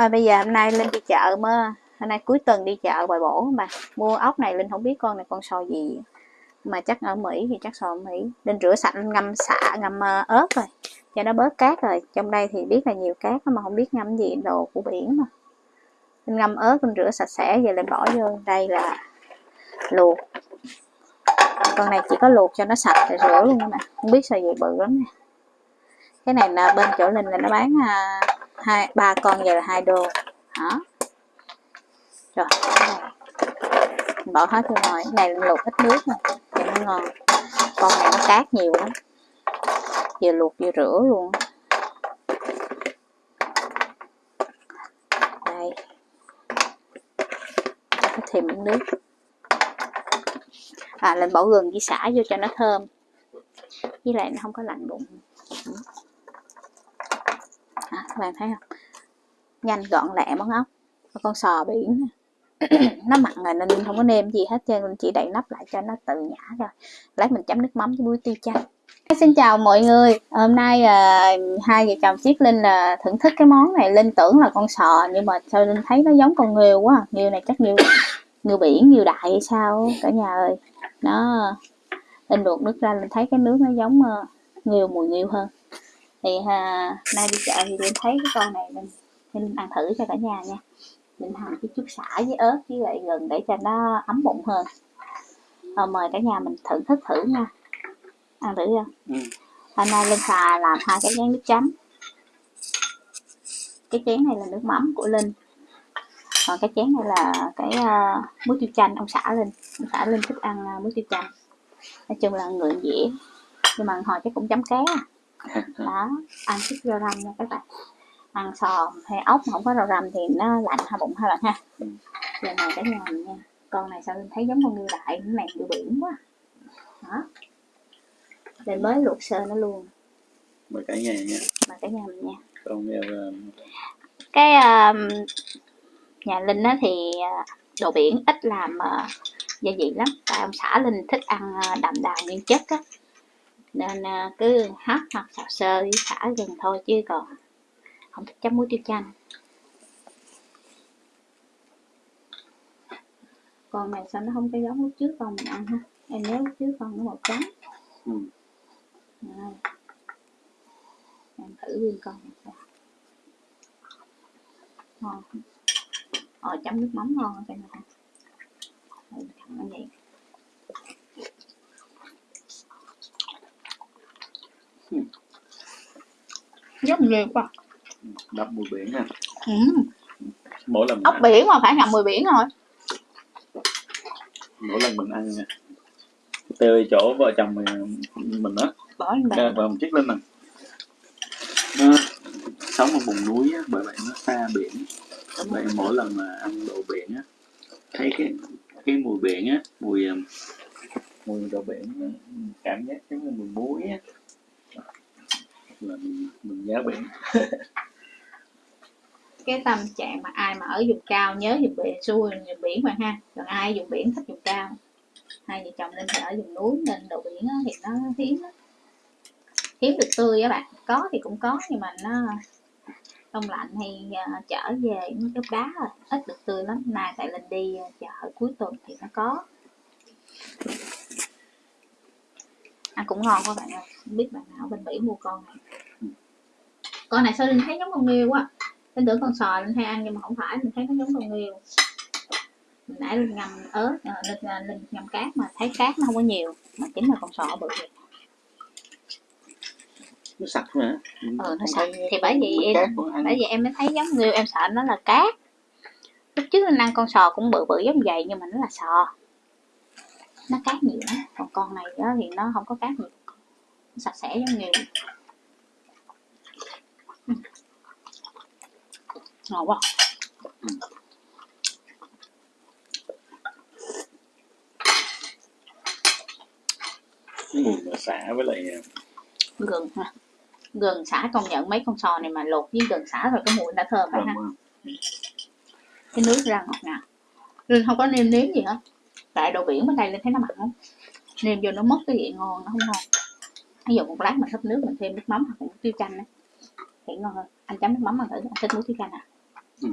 Thôi bây giờ hôm nay Linh đi chợ mà. Hôm nay cuối tuần đi chợ bồi bổ mà. Mua ốc này Linh không biết con này con sò gì. Mà chắc ở Mỹ thì chắc sò ở Mỹ. Linh rửa sạch ngâm xạ ngâm ờ, ớt rồi. Cho nó bớt cát rồi. Trong đây thì biết là nhiều cát mà không biết ngâm gì đồ của biển mà. Linh ngâm ớt Linh rửa sạch sẽ rồi Linh bỏ vô. Đây là luộc. Con này chỉ có luộc cho nó sạch rồi rửa luôn nè không biết sao gì bự lắm nè. Cái này là bên chỗ Linh là nó bán à, hai, ba con giờ là hai đô. Đó rồi bỏ hết vô ngoài cái này luộc ít nước nè cho nó ngon. Con này nó cát nhiều lắm. Vừa luộc vừa rửa luôn. Đây. Có thêm miếng nước. À lên bỏ gừng với xả vô cho nó thơm. Với lại nó không có lạnh bụng à, các bạn thấy không? Nhanh gọn lẹ món ốc con sò biển nó mặn rồi nên không có nêm gì hết trơn mình chỉ đậy nắp lại cho nó tự nhả rồi lấy mình chấm nước mắm với muối tiêu chanh. Dạ, xin chào mọi người. Hôm nay là hai vợ chồng chiếc Linh là thưởng thức cái món này. Linh tưởng là con sò nhưng mà sao Linh thấy nó giống con nghêu quá. Nghêu này chắc nghêu nghêu biển nghêu đại hay sao cả nhà ơi. Nó Linh luộc nước ra Linh thấy cái nước nó giống ờ, uh, nghêu mùi nghêu hơn thì ha, nay đi chợ thì Linh thấy cái con này Linh, Linh ăn thử cho cả nhà nha. Mình hầm cái chút xả với ớt với lại gừng để cho nó ấm bụng hơn. À, mời cả nhà mình thưởng thức thử nha. Ăn thử chưa ừ. hôm nay linh xà làm hai cái chén nước chấm. Cái chén này là nước mắm của linh. Còn cái chén này là cái uh, muối tiêu chanh ông xả linh. Ông xả linh thích ăn uh, muối tiêu chanh. Nói chung là người dễ nhưng mà hồi chắc cũng chấm ké. à. Đó ăn chút rau răm nha các bạn. Ăn sò hay ốc mà không có rau răm thì nó lạnh hai bụng hai bạn ha. Ừ. giờ này nhà mình nha. Con này sao linh thấy giống con ngư đại cái này ngư biển quá. Đó. Mình mới luộc sơ nó luôn. Mời cả nhà nha. Mời cả nhà mình nha. Con nghèo cái uh, nhà linh á thì uh, đồ biển ít làm uh, gia vị lắm. Tại ông xã linh thích ăn uh, đậm đà nguyên chất á nên uh, cứ hấp hoặc xào sơ với xả gừng thôi chứ còn không thích chấm muối tiêu chanh. Con này sao nó không có giống lúc trước con mình ăn ha em nhớ lúc trước con nó màu trắng. Ừ. Đây. em thử nguyên con này ngon. Ờ chấm nước mắm ngon cho này Đây, thẳng vậy ghê quá. Đắp mùi biển ha. Ừ. mỗi lần ốc biển mà phải ngậm mùi biển rồi. Mỗi lần mình ăn nha. Từ chỗ vợ chồng mình mình đó bỏ lên bàn. Và một chiếc lên nè. Nó sống ở vùng núi á, bởi vậy nó xa biển. Vậy mỗi lần mà ăn đồ biển á thấy cái cái mùi biển á mùi mùi đồ biển cảm giác giống như mùi muối á là mình mình nhớ biển. Cái tâm trạng mà ai mà ở vùng cao nhớ vùng biển xuôi vùng biển mà ha. Còn ai vùng biển thích vùng cao? Hai vợ chồng nên phải ở vùng núi nên đồ biển thì nó hiếm lắm. Hiếm được tươi á bạn. Có thì cũng có nhưng mà nó đông lạnh hay à, uh, chở về nó cái đá rồi ít được tươi lắm. Nay tại linh đi uh, chợ cuối tuần thì nó có. Ăn cũng ngon các bạn ơi. Không biết bạn nào bên mỹ mua con này con này sao linh thấy giống con nghêu quá? Cái tưởng con sò linh hay ăn nhưng mà không phải mình thấy nó giống con nghêu mình nãy linh ngâm ớt ờ, linh, ờ, linh ngâm cát mà thấy cát nó không có nhiều mà chính là con sò bự vậy nó sạch mà. Ừ nó sạch thì bởi vì em bởi vì em mới thấy giống nghêu em sợ nó là cát. Lúc trước linh ăn con sò cũng bự bự giống vậy nhưng mà nó là sò. Nó cát nhiều lắm còn con này đó thì nó không có cát nhiều. Nó sạch sẽ giống nghêu ngon quá ừ. mùi mà xả với lại à, gừng ha. Gừng xả công nhận mấy con sò này mà luộc với gừng xả rồi cái mùi đã thơm rồi ha. Cái nước ra ngọt ngào. Linh không có nêm nếm gì hết. Tại đồ biển bên đây lên thấy nó mặn không nêm vô nó mất cái vị ngon nó không ngon. Ví dụ một lát mình hấp nước mình thêm nước mắm hoặc một tiêu chanh á thì ngon hơn. Anh chấm nước mắm mà thử anh thích muối tiêu chanh à Ừ.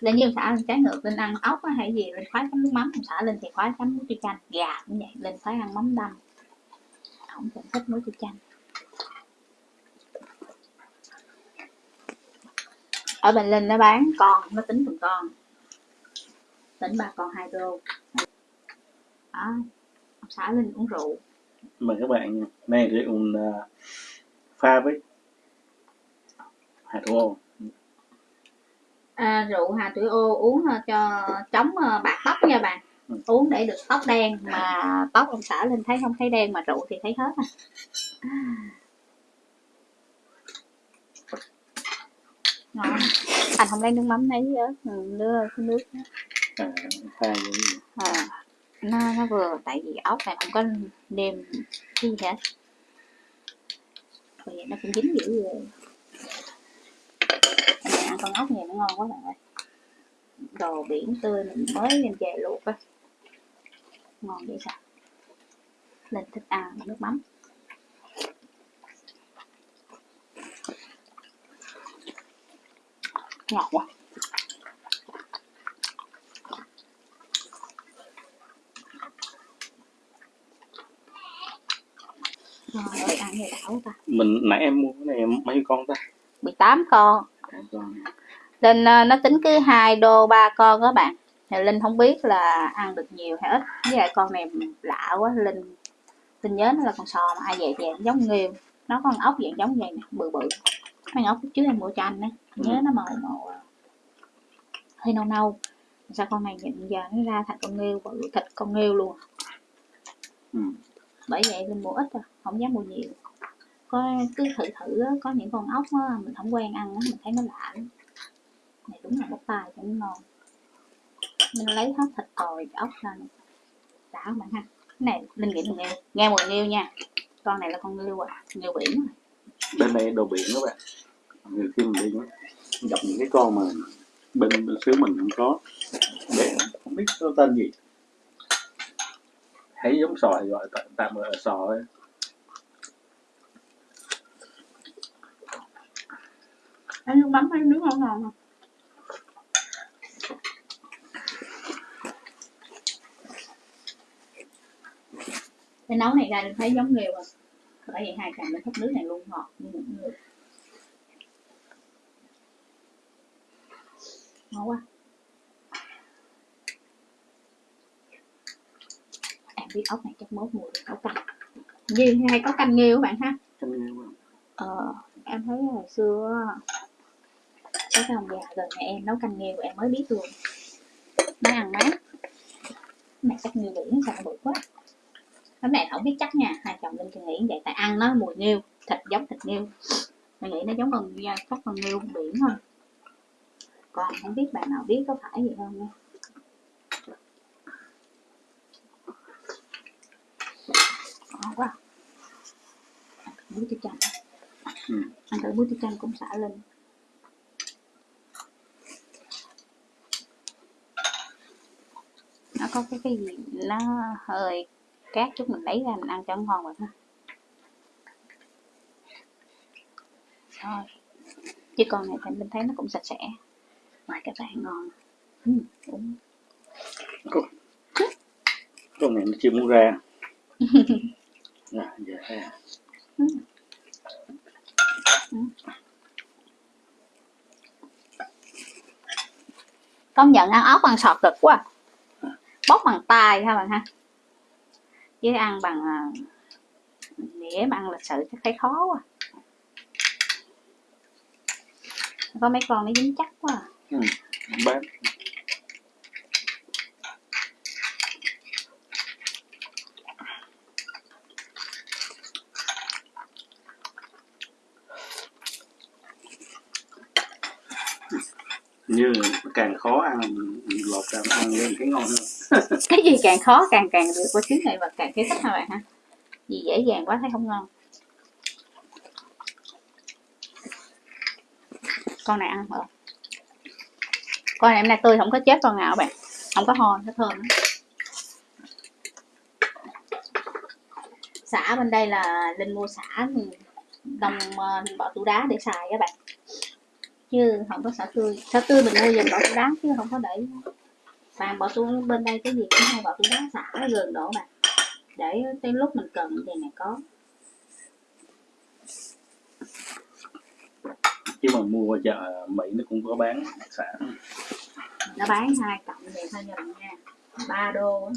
Lên như xả lên trái ngược lên ăn ốc á hay gì lên khoái chấm nước mắm xả lên thì khoái chấm muối chua chanh, gà cũng vậy lên khoái ăn mắm đâm. Không cần thích muối chua chanh. Ở bên linh nó bán con, nó tính từng con. Tính ba con hai đô. Đó, ông xã linh uống rượu. Mời các bạn này rượu à, pha với hạt thủ à, rượu hà tuổi ô uống ờ, cho chống ờ, bạc tóc nha bạn Ừ. uống để được tóc đen mà tóc ông xã linh thấy không thấy đen mà rượu thì thấy hết à. ngon anh không lấy nước mắm lấy ừ, đưa cái nước đó. à, à, nó nó vừa tại vì ốc này không có nêm gì hết vậy nó cũng dính dữ rồi này ăn con ốc này nó ngon quá bạn ơi? Đồ biển tươi mình mới đem về luộc á. Ngon vậy sao? Lên thích ăn nước mắm. Ngọt quá. Ơi, ăn gì đảo ta. Mình nãy em mua cái này mấy con ta? 18 con Tám con Linh ờ, nó tính cứ hai đô ba con các bạn. Thì Linh không biết là ăn được nhiều hay ít. Với lại con này lạ quá Linh Linh nhớ nó là con sò mà. Ai vậy dạng giống nghêu nó có con ốc dạng giống vậy nè bự bự. Con ốc trước em mua cho anh á. Nhớ nó màu màu ờ, hơi nâu nâu. Sao con này nhìn giờ nó ra thành con nghêu bự thịt con nghêu luôn. Ừ. bởi vậy Linh mua ít à không dám mua nhiều có cứ thử thử á, có những con ốc á, mình không quen ăn á, mình thấy nó lạ. Lắm. này đúng là bắp tay cho nó ngon. Mình lấy hết thịt còi ốc ra này đã không bạn ha. Cái này linh nghĩ là nghêu nghe mùi nghêu nha. Con này là con nghêu à nghêu biển à. bên đây đồ biển các bạn. Nhiều khi mình đi gặp những cái con mà bên, bên xứ mình không có. Để không biết nó tên gì. Thấy giống sò gọi tạm, tạm gọi là sò Ăn nước mắm hay nước ngon ngon không? Cái nấu này ra mình thấy giống nghêu à. Bởi vậy hai chồng mình thích nước này luôn ngọt như một người. Ngon quá. Em biết ốc này chắc mốt mùi được nấu canh. Như hay có canh nghêu các bạn ha? Canh nghêu quá. Ờ, em thấy hồi xưa cái ông già gần nhà em nấu canh nghêu em mới biết luôn. Nó ăn mát này chắc nghêu biển sao bự quá. Cái này không biết chắc nha hai chồng linh thì nghĩ vậy tại ăn nó mùi nghêu thịt giống thịt nghêu. Mình nghĩ nó giống con chắc con nghêu biển thôi. Còn không biết bạn nào biết có phải vậy không nha. Ngon quá. Ăn muối tiêu chanh. Ừ. ăn thử muối tiêu chanh cũng xả lên có cái cái gì nó hơi cát chút mình lấy ra mình ăn cho nó ngon rồi ha. Thôi chứ con này thì mình thấy nó cũng sạch sẽ. Ngoài các bạn ngon. Ừ, con này nó chưa muốn ra. À, dạ, dạ. công nhận ăn ốc bằng sọt cực quá bóc bằng tay ha bạn ha chứ ăn bằng à, đĩa mà ăn lịch sự chắc thấy khó quá có mấy con nó dính chắc quá à. ừ. bán như càng khó ăn lột càng ăn lên cái ngon hơn cái gì càng khó càng càng được qua xíu này và càng thấy thích hả bạn ha gì dễ dàng quá thấy không ngon. Con này ăn rồi con này hôm nay tươi, không có chết con nào bạn. Không có hôi nó thơm. Lắm. xả bên đây là linh mua xả đồng ờ, bỏ tủ đá để xài các bạn. Chứ không có xả tươi. Xả tươi mình mua dùm bỏ túi đá chứ không có để bạn bỏ túi bên đây cái gì cũng hay bỏ túi đá xả gần đổ bạn. Để tới lúc mình cần thì này có. Chứ mà mua chợ Mỹ nó cũng có bán sản nó bán hai cộng vậy thôi bạn nha. Ba đô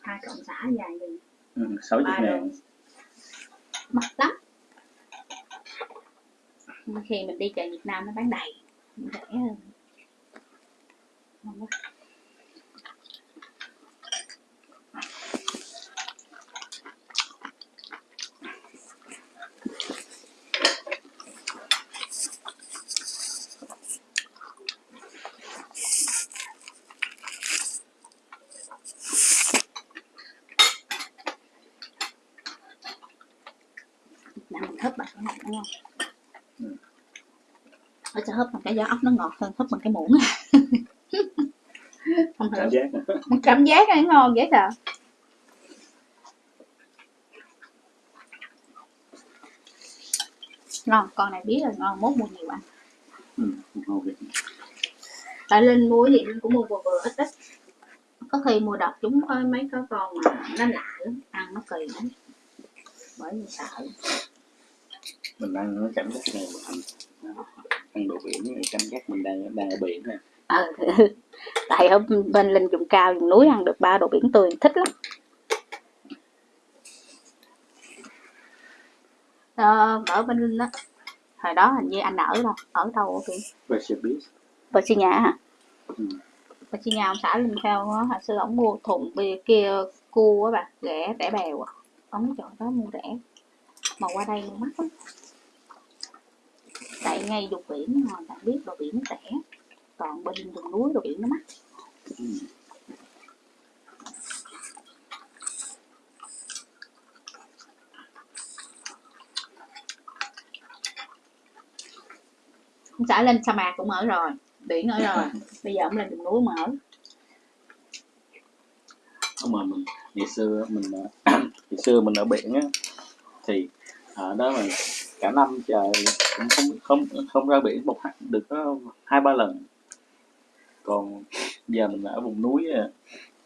hai cộng xả dài gì ừ, sáu chục ngàn. Mắc lắm. Khi mình đi chợ Việt Nam nó bán đầy. Rẻ hơn. Ngon quá. Mình hấp bằng cái này đúng không? Ừ. Ở sẽ hấp bằng cái giá ốc nó ngọt hơn hấp bằng cái muỗng. Không cảm giác. Cảm giác nó ngon dễ sợ. Ngon con này biết là ngon mốt mua nhiều ăn ừ, tại linh mua gì linh cũng mua vừa vừa ít ít. Có khi mua đợt chúng có mấy cái con mà nó lạ lắm ăn nó kỳ lắm. Bởi vì sợ mình ăn nó cảm giác này mình ăn đồ biển này cảm giác mình đang đang ở biển nè ờ tại ở bên linh vùng cao vùng núi ăn được ba đồ biển tươi thích lắm. Ờ, ở bên linh đó hồi đó hình như anh ở đâu ở đâu thì Recipe Virginia hả? Ừ. Virginia ông xã linh theo á hồi xưa ổng mua thùng bia kia cua á bà rẻ rẻ bèo à. Ổng chọn đó mua rẻ mà qua đây mua mắc lắm tại ngay vùng biển mà bạn biết đồ biển nó rẻ còn bên vùng núi đồ biển nó mắc. Ừ. ông xã lên sa mạc cũng ở rồi, biển ở rồi. Bây giờ ông lên vùng núi mà ở Không mà mình, ngày xưa mình ngày xưa mình ở biển á, thì ở đó mà cả năm trời cũng không không không ra biển một được có hai ba lần. Còn giờ mình ở vùng núi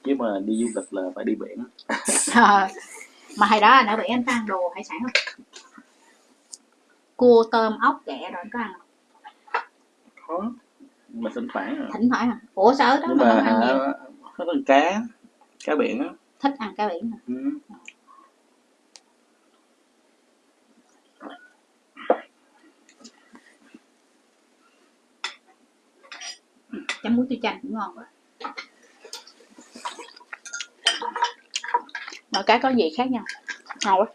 chứ mà đi du lịch là phải đi biển. Ờ, mà hồi đó anh ở biển anh có ăn đồ hải sản không? Cua tôm ốc ghẹ rồi anh có ăn không? Khó mà thỉnh thoảng à. thỉnh thoảng à? Ủa sao đó nhưng mà mà ăn con cá cá biển á. Thích ăn cá biển hả? ừ. Chấm muối tiêu chanh cũng ngon quá. Mỗi cái có gì khác nhau. Ngon quá.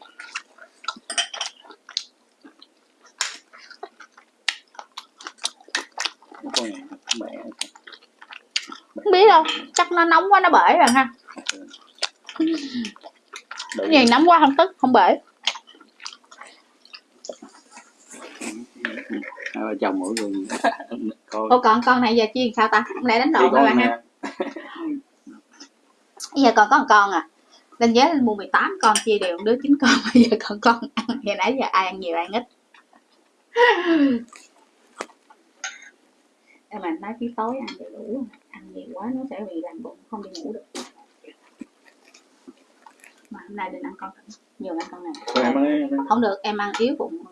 Không biết đâu. Chắc nó nóng quá nó bể rồi ha. Cái gì nóng quá không tức không bể vợ chồng mỗi người. Con Ủa còn con này giờ chiên sao ta? Không lẽ đánh con các bạn ha bây giờ còn có một con à. Lên giá lên mua 18 con chia đều đứa 9 con bây giờ còn con ăn. Hồi nãy giờ ai ăn nhiều ai ăn ít. Em mà nói tí tối ăn đầy đủ ăn nhiều quá nó sẽ bị làm bụng không đi ngủ được. Mà hôm nay định ăn con nhiều ăn con này. Thôi em ơi, không được em ăn yếu bụng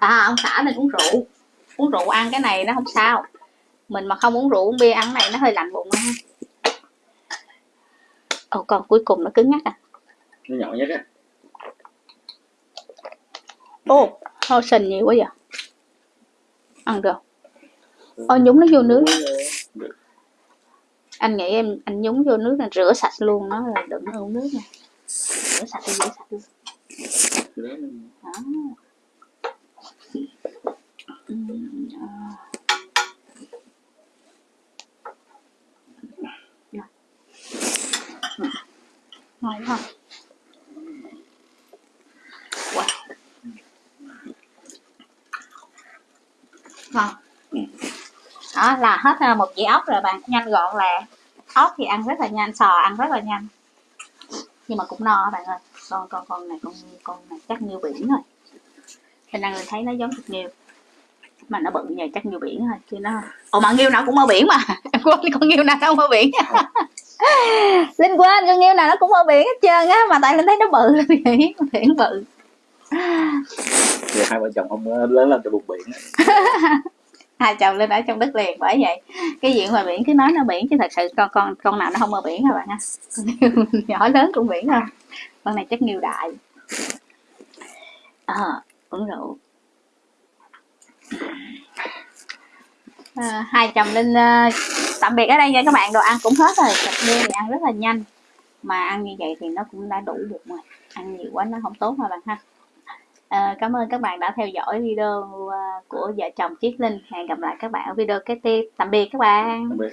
à ông xã nên uống rượu. Uống rượu ăn cái này nó không sao. Mình mà không uống rượu uống bia ăn này nó hơi lạnh bụng ha ồ còn cuối cùng nó cứng ngắc à. Nó nhỏ nhất á. Ô thôi sình nhiều quá vậy. Ăn được. Ô nhúng nó vô nước. Anh nghĩ em anh nhúng vô nước là rửa sạch luôn nó là đừng có uống nước nha. Rửa sạch đi rửa sạch Cái đó đó Ừm, à. Rồi. Ừ ngon ha wow ngon đó là hết một dĩa ốc rồi bạn nhanh gọn lẹ ốc thì ăn rất là nhanh sò ăn rất là nhanh nhưng mà cũng no bạn ơi con con con này con con này chắc như biển rồi Linh ăn người thấy nó giống thịt nhiều mà nó bự nhờ chắc nhiều biển thôi chứ nó ồ mà nghêu nào cũng ở biển mà. Em quên con nghêu nào nó không ở biển. Linh quên con nghêu nào nó cũng ở biển hết trơn á mà tại linh thấy nó bự vậy biển bự. Vậy hai vợ chồng không ờ, lớn lên từ vùng biển. Hai chồng linh ở trong đất liền bởi vậy. Cái chuyện ngoài biển cứ nói nó biển chứ thật sự con con con nào nó không ở biển hả bạn ha nhỏ lớn cũng biển thôi. Con này chắc nghêu đại. Ờ uống rượu À, hai chồng linh uh, ờ, tạm biệt ở đây nha các bạn. Đồ ăn cũng hết rồi. Thịt bia thì ăn rất là nhanh. Mà ăn như vậy thì nó cũng đã đủ bụng rồi. Ăn nhiều quá nó không tốt mà bạn ha. Ờ, cảm ơn các bạn đã theo dõi video ờ, của vợ chồng Chiết Linh. Hẹn gặp lại các bạn ở video kế tiếp. Tạm biệt các bạn. Tạm biệt.